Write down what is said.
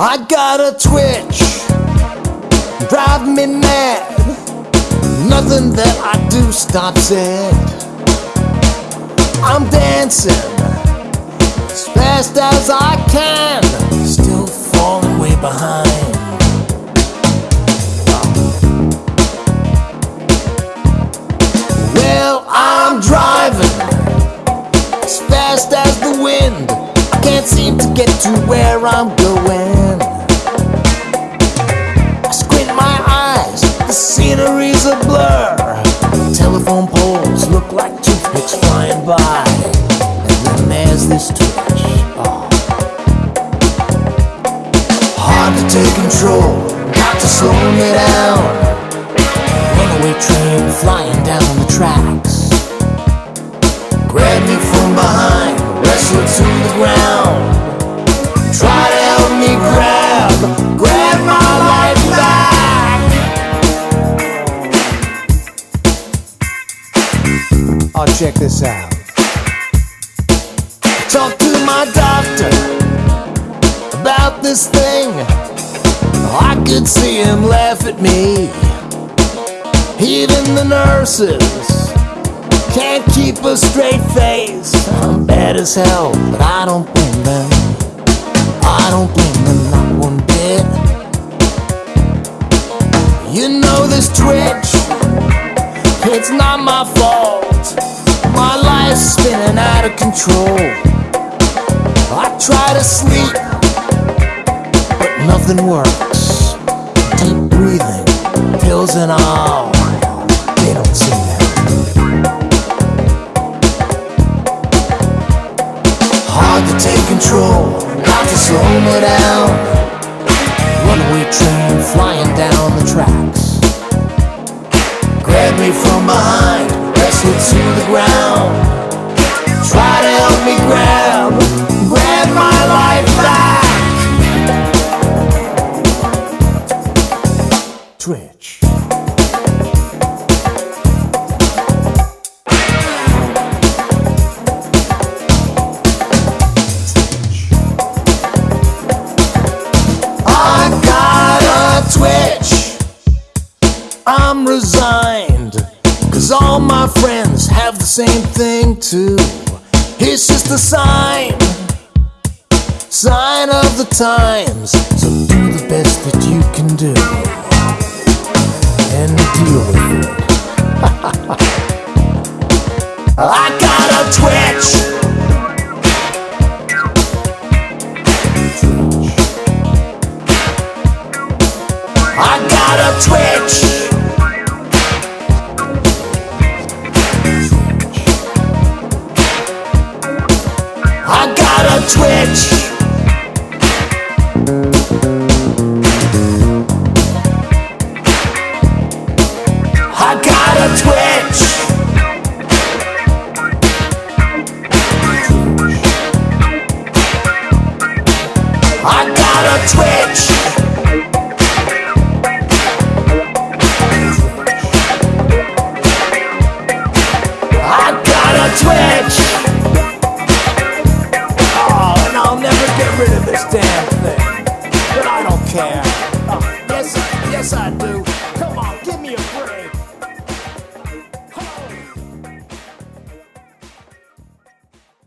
I got a twitch, drive me mad. Nothing that I do stops it. I'm dancing as fast as I can, still to get to where I'm going. I squint my eyes, the scenery's a blur. Telephone poles look like toothpicks flying by. And then there's this twitch. Oh. Hard to take control, got to slow me down. Runaway train flying down the tracks. Check this out. Talk to my doctor about this thing. I could see him laugh at me. Even the nurses can't keep a straight face. I'm bad as hell, but I don't blame them. I don't blame them not one bit. You know this twitch, it's not my fault. Spinning out of control. I try to sleep, but nothing works. Deep breathing, pills and all, they don't seem to help. Hard to take control, got to slow me down. Runaway train flying down the tracks. Grab me from behind, all my friends have the same thing too. It's just a sign, sign of the times. So do the best that you can do and deal with it. I got a twitch. I got a twitch. Twitch.